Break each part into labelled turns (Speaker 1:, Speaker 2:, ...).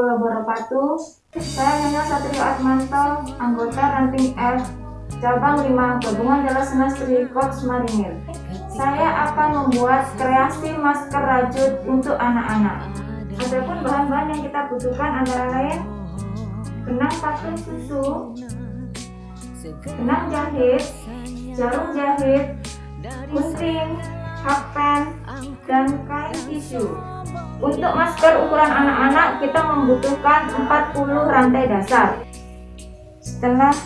Speaker 1: Saya Nyonya Satrio Atmanto, anggota Ranting F, cabang 5 gabungan Jelas Semestri Korps Marinir. Saya akan membuat kreasi masker rajut untuk anak-anak. Adapun bahan-bahan yang kita butuhkan antara lain benang patung susu, benang jahit, jarum jahit, gunting, hakpen, dan kain tisu. Untuk masker ukuran anak-anak kita membutuhkan 40 rantai dasar. Setelah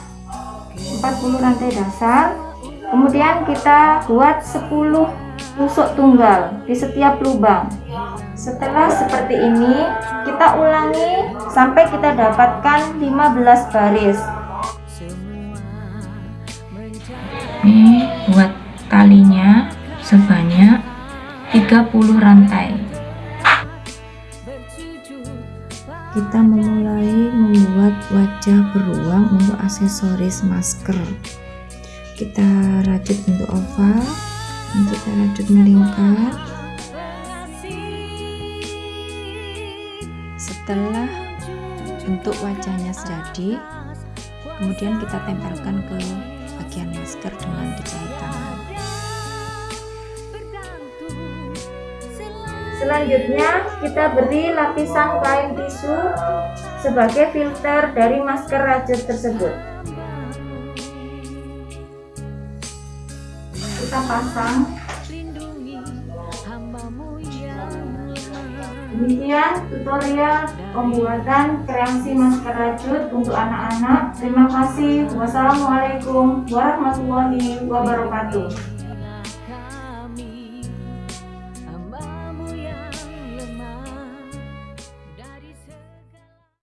Speaker 1: 40 rantai dasar, kemudian kita buat 10 tusuk tunggal di setiap lubang. Setelah seperti ini, kita ulangi sampai kita dapatkan 15 baris.
Speaker 2: Ini buat talinya sebanyak 30 rantai. Kita memulai membuat wajah beruang untuk aksesoris masker. Kita rajut bentuk oval, kita rajut melingkar. Setelah bentuk wajahnya jadi, kemudian kita tempelkan ke
Speaker 1: Selanjutnya kita beri lapisan kain tisu sebagai filter dari masker rajut tersebut. Kita pasang. Demikian tutorial pembuatan kreasi masker rajut untuk anak-anak. Terima kasih. Wassalamualaikum warahmatullahi wabarakatuh.